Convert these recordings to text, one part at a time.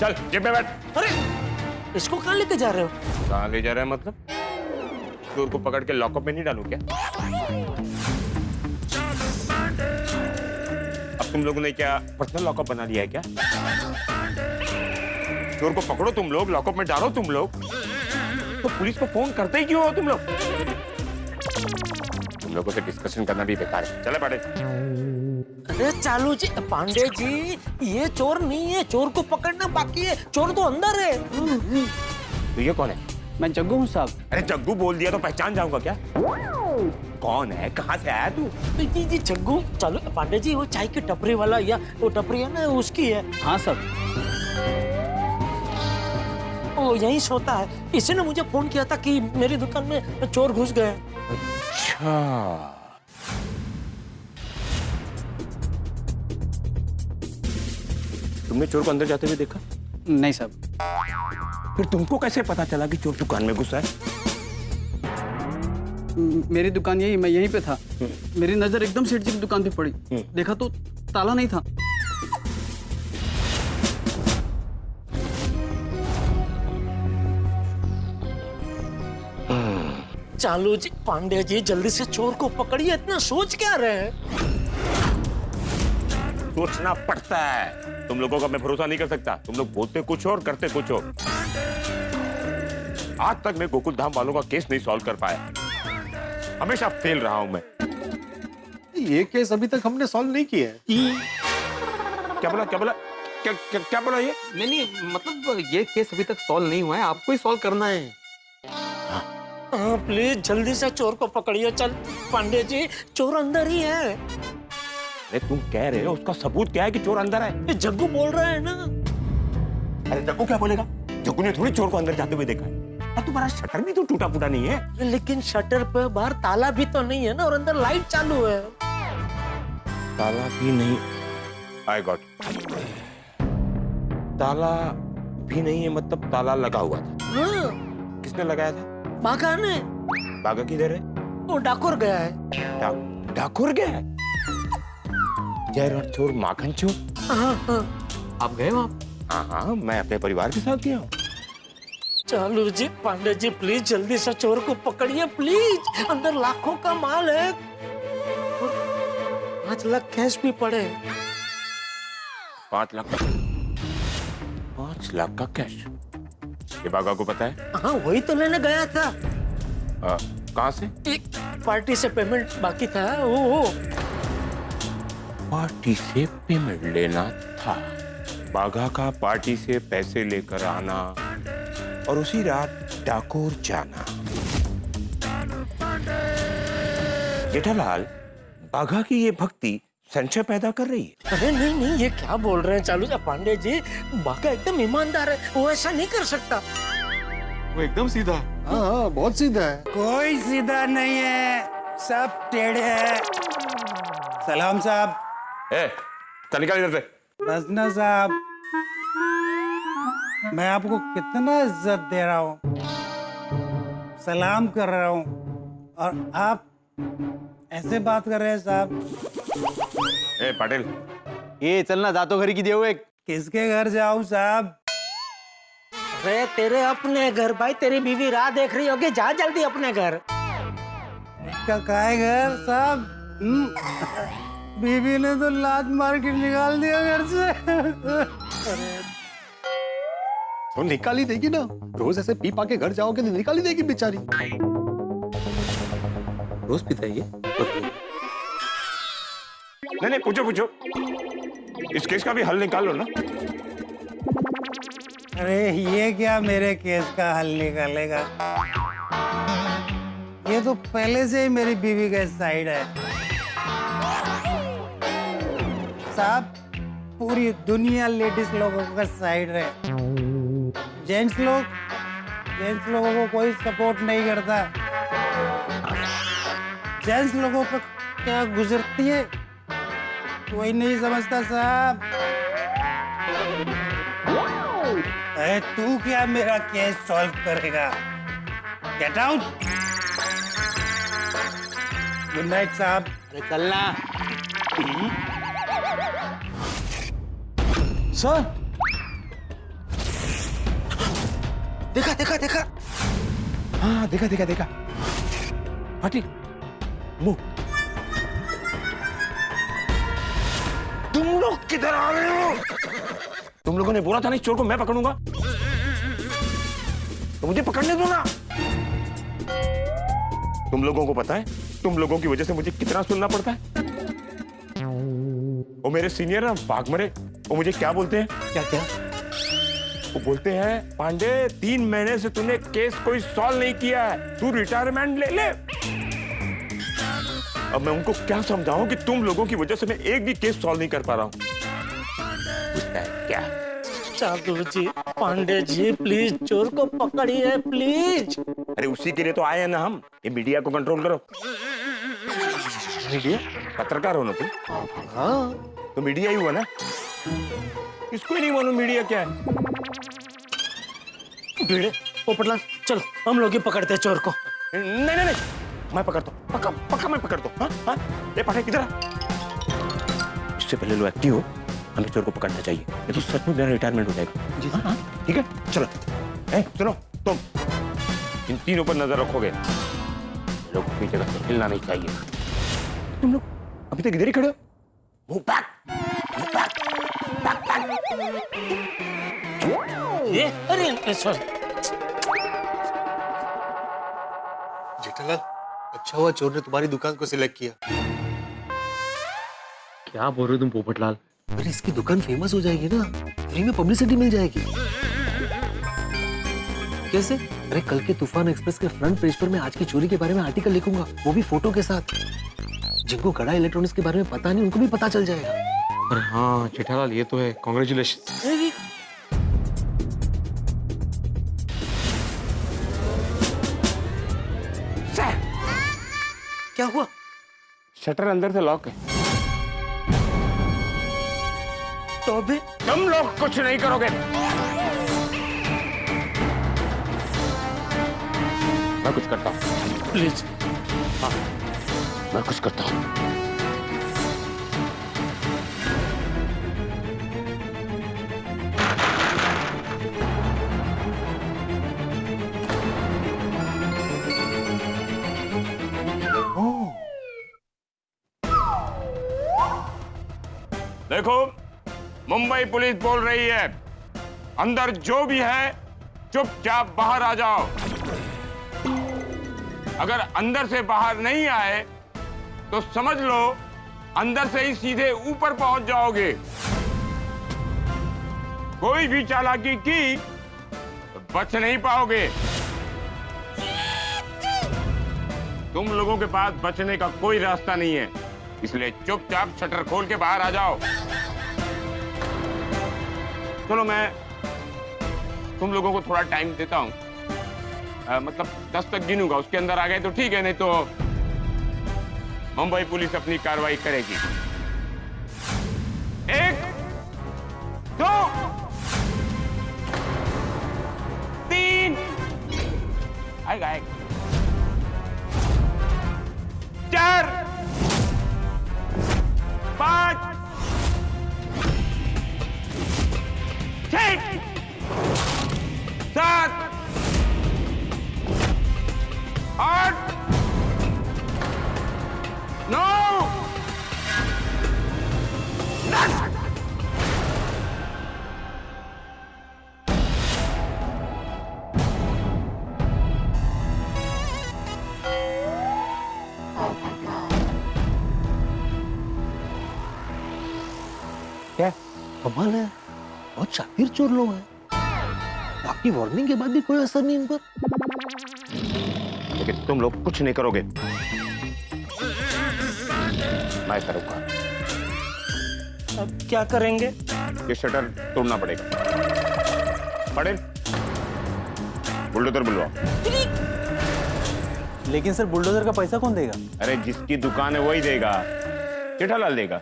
चल जेब में बैठ। अरे इसको कहाँ लेके जा रहे हो? कहाँ ले जा रहा है मतलब? चोर को पकड़ के लॉकअप में नहीं डालू क्या? अब तुम लोगों ने क्या पर्सनल लॉकअप बना लिया है क्या? चोर को पकड़ो तुम लोग लॉकअप में डालो तुम लोग। तो पुलिस को फ़ोन करते ही क्यों हो तुम लोग? तुम लोगों से डिस्कशन करना भी बेकार है। चले पड़े अरे चालू जी पांडे जी ये चोर नहीं है चोर को पकड़ना बाकी है चोर तो अंदर है। तो ये कौन है? मैं जग्गू हूँ साहब। अरे जग्गू बोल दिया तो पहचान जाऊँगा क्या? कौन है? कहाँ से आया तू? जी जी जग्गू चालू पांडे जी वो चाय की टपरी वाला या वो टपरी है ना उसकी है। हाँ साहब। वो यहीं सोता है। इसी ने मुझे फ़ोन किया था कि मेरी दुकान में चोर घुस गए। अच्छा। तुमने चोर को अंदर जाते हुए देखा? नहीं साहब फिर तुमको कैसे पता चला कि चोर दुकान में घुसा है? मेरी दुकान यही मैं यहीं पे था। मेरी नज़र एकदम सेठ जी की दुकान पे पड़ी। देखा तो ताला नहीं था। चालू जी पांडे जी जल्दी से चोर को पकड़िए इतना सोच क्या रहे हैं? सोचना पड़ता है। तुम लोगों का मैं भरोसा नहीं कर सकता। तुम लोग बोलते कुछ और करते कुछ और आज तक मैं गोकुल धाम वालों का केस नहीं सॉल्व कर पाया। हमेशा फेल रहा हूँ मैं। ये केस अभी तक हमने सॉल्व नहीं किया है। क्या बोला क्या बोला? क्या क्या, क्या बोला ये? नहीं नहीं मतलब ये केस अभी तक सॉल्व नहीं हुआ है। आपको ही सॉल्व करना है। हाँ। प्लीज़ जल्दी से चोर को पकड़िए चल। पांडे जी चोर अंदर ही है। अरे तुम कह रहे हो उसका सबूत क्या है कि चोर अंदर है ये जग्गू बोल रहा है ना। अरे जग्गू क्या बोलेगा? जग्गू ने थोड़ी चोर को अंदर जाते हुए देखा है। और तुम्हारा शटर भी तो टूटा फूटा नहीं है। लेकिन शटर पे बाहर ताला भी तो नहीं है ना और अंदर लाइट चालू है। ताला भी नहीं। आई गॉट ताला भी नहीं है मतलब ताला लगा हुआ था। हाँ। किसने लगाया था? बागा ने। बागा किधर है? वो डाकुर गया है। डाकुर गया है? जय चोर माखन चोर। हाँ हाँ। आप गए वहाँ? हाँ हाँ मैं अपने परिवार के साथ गया हूँ। चालू जी पांडे जी प्लीज़ जल्दी से चोर को पकड़िए प्लीज़ अंदर लाखों का माल है। पाँच लाख कैश भी पड़े। पाँच लाख का पाँच लाख का कैश ये बागा को पता है? हाँ वही तो लेने गया था। कहाँ से? एक पार्टी से पेमेंट बाकी था। वो वो पार्टी से पेमेंट लेना था। बाघा का पार्टी से पैसे लेकर आना और उसी रात डाकोर जाना। जेठालाल बाघा की ये भक्ति संशय पैदा कर रही है। अरे नहीं नहीं ये क्या बोल रहे हैं चालू जी पांडे जी बाका एकदम ईमानदार है वो ऐसा नहीं कर सकता। वो एकदम सीधा है। हाँ हाँ बहुत सीधा है। कोई सीधा नहीं है सब टेढ़े हैं। सलाम साहब। ए, चल निकल इधर से। बसना साहब। मैं आपको कितना इज़्ज़त दे रहा हूँ सलाम कर रहा हूँ और आप ऐसे बात कर रहे हैं साहब। ए पाटिल। ये चलना जातो घरी की देव एक। किसके घर जाऊँ साहब? अरे तेरे अपने घर भाई तेरी बीवी राह देख रही होगी जा जल्दी अपने घर। का घर साहब? बीवी ने तो लात मार के निकाल दिया घर से। तो निकाल ही देगी ना। रोज ऐसे पी पा के घर जाओगे तो निकाल ही देगी बेचारी। रोज पीता है ये नहीं नहीं पूछो पूछो। इस केस का भी हल निकाल लो ना। अरे ये क्या मेरे केस का हल निकालेगा? ये तो पहले से ही मेरी बीवी का साइड है। साहब पूरी दुनिया लेडीज़ लोगों का साइड है। जेंट्स लोग जेंट्स लोगों को कोई सपोर्ट नहीं करता। जेंट्स लोगों पर क्या गुजरती है? कोई नहीं समझता साहब। अरे तू क्या मेरा केस सॉल्व करेगा? गेट आउट गुड नाइट साहब। चलना। सर। देखा देखा देखा। हाँ देखा देखा देखा। पाटिल मुँह। तुम लोग किधर आ रहे हो? तुम लोगों ने बोला था ना इस चोर को मैं पकड़ूँगा। तो मुझे पकड़ने दो ना। तुम लोगों को पता है, तुम लोगों की वजह से मुझे कितना सुनना पड़ता है। वो मेरे सीनियर ना भाग मरे। वो मुझे क्या बोलते हैं? क्या क्या? वो बोलते हैं पांडे तीन महीने से तूने केस कोई सॉल्व नहीं किया है। तू रिटायरमेंट ले ले। अब मैं उनको क्या समझाऊं कि तुम लोगों की वजह से मैं एक भी केस सॉल्व नहीं कर पा रहा हूँ? क्या? चालू जी पांडे जी प्लीज़ चोर को पकड़िए प्लीज़ अरे उसी के लिए तो आए हैं ना हम। ये मीडिया को कंट्रोल करो। मीडिया पत्रकार हो ना तुम? हाँ। तो मीडिया ही हुआ ना? इसको ही नहीं मालूम मीडिया क्या है। भिड़े पोपटलाल चलो हम लोग ही पकड़ते हैं चोर को। नहीं नहीं नहीं मैं पकड़ता हूँ। पक्का पक्का मैं पकड़ता हूँ। हाँ हाँ ले पढ़े किधर? इससे पहले लो एक्टिव हो हमें चोर को पकड़ना चाहिए। ये तो सच में मेरा रिटायरमेंट हो जाएगा। जी। हाँ ठीक है चलो। ए सुनो तुम। इन तीनों पर नज़र रखोगे। लोग अपनी जगह से हिलना नहीं चाहिए। तुम लोग अभी तक इधर ही खड़े हो? मुँह बैक मुँह बैक ये अरे सॉरी जेठालाल अच्छा हुआ चोर ने तुम्हारी दुकान को सिलेक्ट किया। क्या बोल रहे हो तुम पोपटलाल? अरे इसकी दुकान फ़ेमस हो जाएगी ना। फ्री में पब्लिसिटी मिल जाएगी। कैसे? अरे कल के तूफ़ान एक्सप्रेस के फ्रंट पेज पर मैं आज की चोरी के बारे में आर्टिकल लिखूँगा वो भी फ़ोटो के साथ। जिनको कड़ा इलेक्ट्रॉनिक्स के बारे में पता नहीं उनको भी पता चल जाएगा। अरे हाँ जेठालाल ये तो है। कॉन्ग्रेचुलेशन क्या हुआ? शटर अंदर से लॉक है। तो अभी तुम लोग कुछ नहीं करोगे। मैं कुछ करता हूँ। प्लीज़। हाँ। मैं कुछ करता हूँ। देखो, मुंबई पुलिस बोल रही है, अंदर जो भी है, चुपचाप बाहर आ जाओ। अगर अंदर से बाहर नहीं आए तो समझ लो, अंदर से ही सीधे ऊपर पहुँच जाओगे। कोई भी चालाकी की तो बच नहीं पाओगे। तुम लोगों के पास बचने का कोई रास्ता नहीं है, इसलिए चुपचाप शटर खोल के बाहर आ जाओ। चलो मैं तुम लोगों को थोड़ा टाइम देता हूँ। मतलब दस तक गिनूँगा, उसके अंदर आ गए तो ठीक है, नहीं तो मुंबई पुलिस अपनी कार्रवाई करेगी। एक, दो, तीन, आएगा आएगा। सात आठ नौ दस। क्या? कमाल है। बहुत शातिर चोर लोग हैं। आपकी वार्निंग के बाद भी कोई असर नहीं इन पर। लेकिन तुम लोग कुछ नहीं करोगे। मैं करूँगा। अब क्या करेंगे? ये शटर तोड़ना पड़ेगा। पड़े। बुलडोजर बुलवाओ। लेकिन सर बुलडोजर का पैसा कौन देगा? अरे जिसकी दुकान है वही देगा। जेठालाल देगा।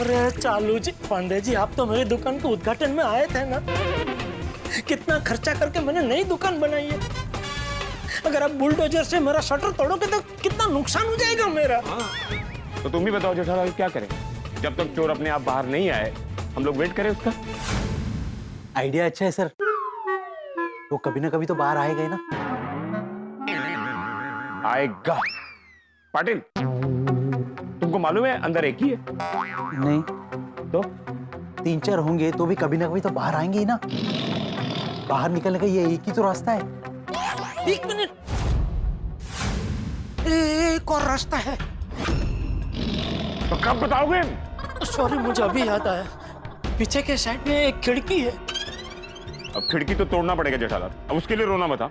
अरे चालू जी पांडे जी आप तो मेरी दुकान के उद्घाटन में आए थे ना। कितना खर्चा करके मैंने नई दुकान बनाई है। अगर आप बुलडोजर से मेरा शटर तोड़ोगे तो कितना नुकसान हो जाएगा मेरा। तो तुम ही बताओ जेठालाल क्या करें? जब तक चोर अपने आप बाहर नहीं आए हम लोग वेट करें उसका। आइडिया अच्छा है सर। वो कभी ना कभी तो बाहर आएगा ही ना। आएगा। पाटिल। तुमको मालूम है अंदर एक ही है? नहीं। तो? तीन चार होंगे तो भी कभी ना कभी तो बाहर आएँगे ही ना। बाहर निकलने का ये एक ही तो रास्ता है। एक मिनट। एक और रास्ता है। तो कब बताओगे? सॉरी मुझे अभी याद आया। पीछे के साइड में एक खिड़की है। अब खिड़की तो तोड़ना पड़ेगा जेठालाल। अब उसके लिए रोना मत हाँ।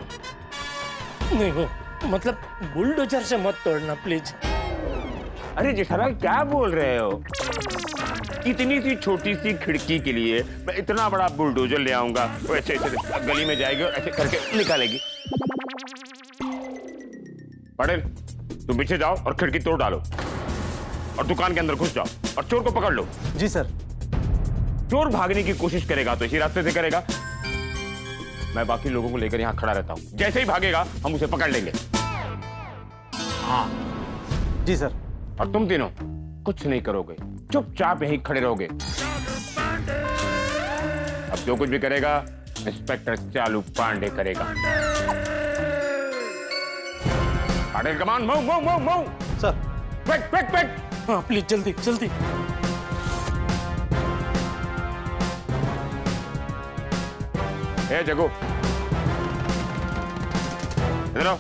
नहीं वो मतलब बुलडोजर से मत तोड़ना प्लीज़ अरे जेठालाल क्या बोल रहे हो? इतनी सी छोटी सी खिड़की के लिए मैं इतना बड़ा बुलडोजर ले आऊँगा वो ऐसे ऐसे गली में जाएगी और ऐसे करके निकालेगी। पटेल तुम पीछे जाओ और खिड़की तोड़ डालो। और दुकान के अंदर घुस जाओ और चोर को पकड़ लो। जी सर। चोर भागने की कोशिश करेगा तो इसी रास्ते से करेगा। मैं बाकी लोगों को लेकर यहाँ खड़ा रहता हूँ। जैसे ही भागेगा हम उसे पकड़ लेंगे। हाँ। जी सर। और तुम तीनों कुछ नहीं करोगे। चुपचाप यहीं खड़े रहोगे। अब जो कुछ भी करेगा इंस्पेक्टर चालू पांडे करेगा। Patil come on move move move move sir quick quick quick हाँ प्लीज़ जल्दी जल्दी। ए जगो। इधर आओ।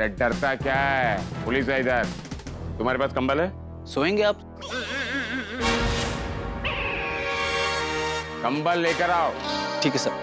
अरे डरता क्या है? पुलिस है इधर। तुम्हारे पास कंबल है? सोएँगे आप। कंबल लेकर आओ। ठीक है sir.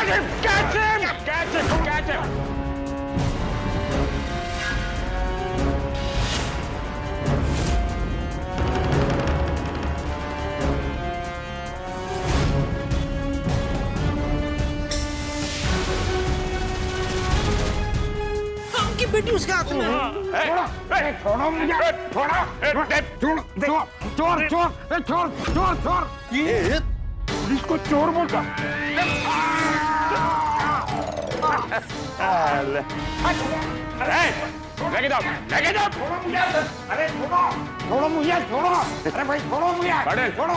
Catch him! Catch him! Catch him! Catch him! बेटी उसके हाथ में। छोड़ो मुझे छोड़ो चोर चोर चोर चोर चोर चोर ये पुलिस को चोर बोलता लेके जाओ लेके जाओ अरे छोड़ो छोड़ो मुझे छोड़ो अरे भाई छोड़ो मुझे छोड़ो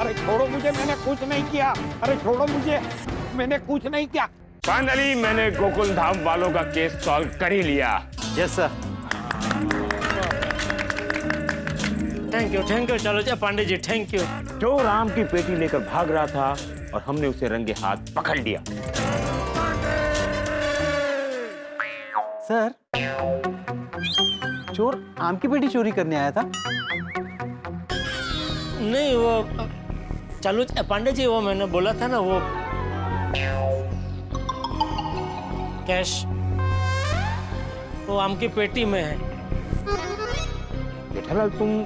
अरे छोड़ो मुझे मैंने कुछ नहीं किया अरे छोड़ो मुझे मैंने कुछ नहीं किया फाइनली मैंने गोकुल धाम वालों का केस सॉल्व कर ही लिया yes sir thank you thank you चलो पांडे जी थैंक यू जो राम की पेटी लेकर भाग रहा था और हमने उसे रंगे हाथ पकड़ लिया। सर चोर आम की पेटी चोरी करने आया था। नहीं वो चलो पांडे जी वो मैंने बोला था ना वो कैश वो आम की पेटी में है। जेठालाल तुम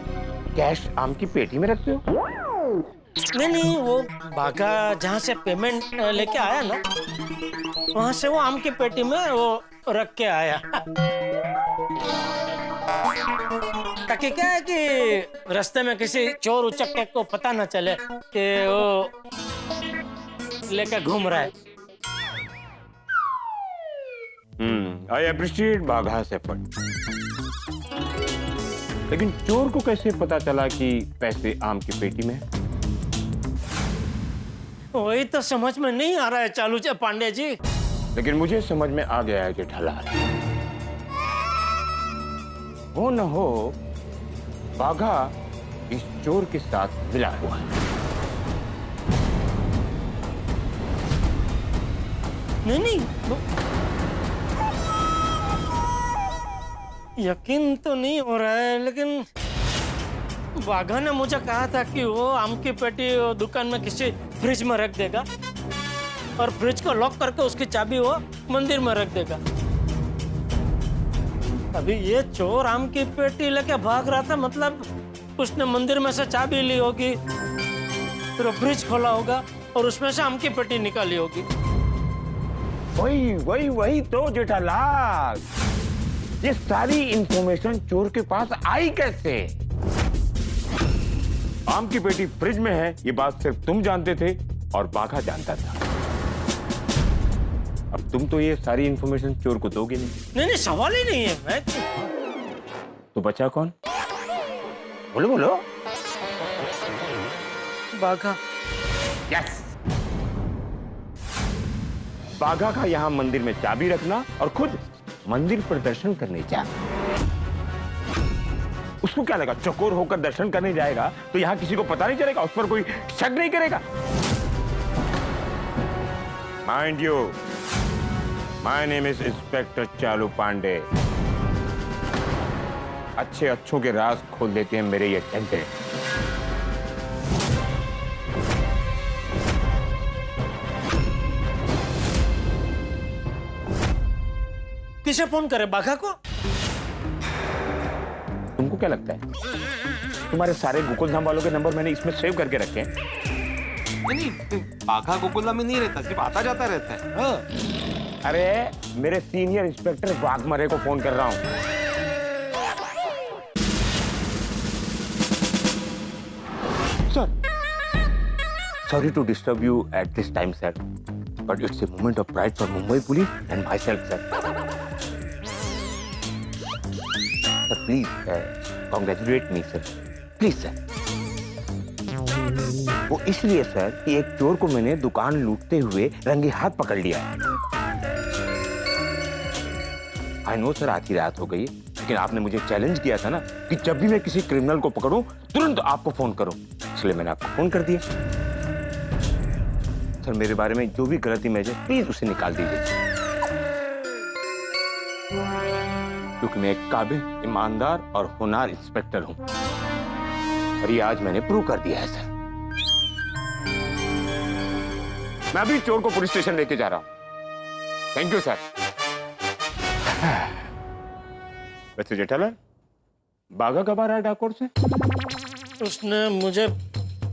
कैश आम की पेटी में रखते हो? नहीं नहीं, वो भागा जहाँ से पेमेंट लेके आया ना, वहाँ से वो आम की पेटी में वो रख के आया। ताकि क्या है कि रास्ते में किसी चोर उचक्के को पता न चले कि वो लेके घूम रहा है। हम्म आई अप्रिशिएट बाघा से लेकिन चोर को कैसे पता चला कि पैसे आम की पेटी में है? वही तो समझ में नहीं आ रहा है चालू चे पांडे जी। लेकिन मुझे समझ में आ गया है जेठालाल हो। न हो बाघा इस चोर के साथ मिला हुआ है। नहीं नहीं यकीन तो नहीं हो रहा है लेकिन बाघा ने मुझे कहा था कि वो आम की पेटी दुकान में किसी फ्रिज में रख देगा और फ्रिज को लॉक करके उसकी चाबी वो मंदिर में रख देगा। अभी ये चोर आम की पेटी लेके भाग रहा था मतलब उसने मंदिर में से चाबी ली होगी फिर फ्रिज खोला होगा और उसमें से आम की पेटी निकाली होगी। वही वही वही तो जेठालाल। ये सारी इंफॉर्मेशन चोर के पास आई कैसे? आम की पेटी फ्रिज में है ये बात सिर्फ़ तुम जानते थे और बाघा जानता था। अब तुम तो ये सारी इंफॉर्मेशन चोर को दोगे नहीं। नहीं नहीं सवाल ही नहीं है मैं तो बचा कौन? बोलो बोलो। बाघा। यस बाघा का यहाँ मंदिर में चाबी रखना और खुद मंदिर पर दर्शन करने जा उसको क्या लगा? चकोर होकर दर्शन करने जाएगा तो यहाँ किसी को पता नहीं चलेगा उस पर कोई शक नहीं करेगा? Mind you my name is inspector Chalu Pandey अच्छे अच्छों के राज खोल देते हैं मेरे ये डंडे किसे फ़ोन करे? बाघा को? तुमको क्या लगता है? तुम्हारे सारे गोकुल धाम वालों के नंबर मैंने इसमें सेव करके रखे हैं। नहीं बाघा गोकुला में नहीं रहता सिर्फ़ आता जाता रहता है। हाँ। अरे मेरे सीनियर इंस्पेक्टर वाघमरे को फ़ोन कर रहा हूँ। Sir sorry to disturb you at this time sir but it's a moment of pride for Mumbai police and myself sir sir please congratulate me sir please sir वो इसलिए sir कि एक चोर को मैंने दुकान लूटते हुए रंगे हाथ पकड़ लिया आई नो सर की रात हो गई, लेकिन आपने मुझे चैलेंज किया था ना कि जब भी मैं किसी क्रिमिनल को पकड़ूं, तुरंत आपको फ़ोन करूँ। इसलिए मैंने आपको फ़ोन कर दिया। सर मेरे बारे में जो भी गलत है प्लीज़ उसे निकाल दीजिए। क्योंकि मैं एक काबिल ईमानदार और होनार इंस्पेक्टर हूँ। और ये आज मैंने प्रूव कर दिया है सर। मैं अभी चोर को पुलिस स्टेशन लेके जा रहा हूँ। थैंक यू सर वैसे जेठालाल बागा कब आ रहा है डाकोर से? उसने मुझे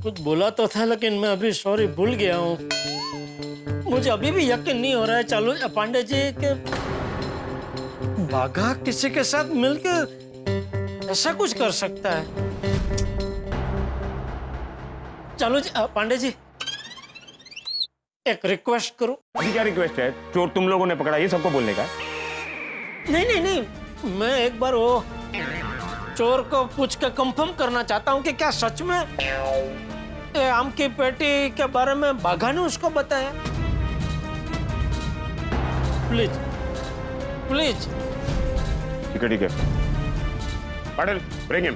कुछ बोला तो था लेकिन मैं अभी सॉरी भूल गया हूँ। मुझे अभी भी यकीन नहीं हो रहा है चालू पांडे जी के बाघा किसी के साथ मिलकर ऐसा कुछ कर सकता है। चालू जी पांडे जी एक रिक्वेस्ट करूँ। अभी क्या रिक्वेस्ट है? चोर तुम लोगों ने पकड़ा ये सबको बोलने का नहीं नहीं नहीं मैं एक बार वो चोर को पूछ के कंफर्म करना चाहता हूँ कि क्या सच में आम की पेटी के बारे में बाघा ने उसको बताया। प्लीज़ प्लीज़ ठीक है ठीक है पाटिल ब्रिंग हिम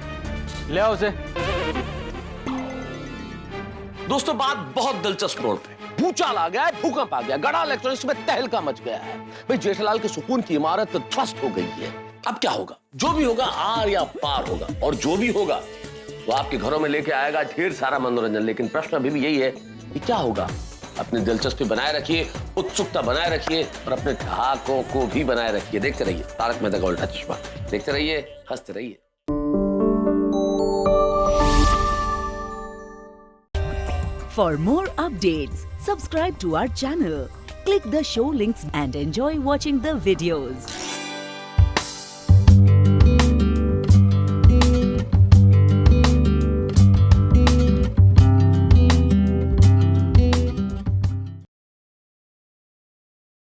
ले आओ उसे। दोस्तों, बात बहुत दिलचस्प मोड़ पे। भूचाल आ गया भूकंप आ गया गड़ा इलेक्ट्रॉनिक्स में तहलका मच गया है। भाई, जेठालाल के सुकून की इमारत ध्वस्त हो गई है। अब क्या होगा? जो भी होगा, आर या पार होगा। और जो भी होगा, वो आपके घरों में लेके आएगा, ढेर सारा मनोरंजन। लेकिन प्रश्न अभी भी यही है कि क्या होगा? अपनी दिलचस्पी बनाए रखिए उत्सुकता बनाए रखिए और अपने ठहाकों को भी बनाए रखिए देखते रहिए तारक मेहता का उल्टा चश्मा देखते रहिए हँसते रहिए For more updates, subscribe to our channel, click the show links and enjoy watching the videos.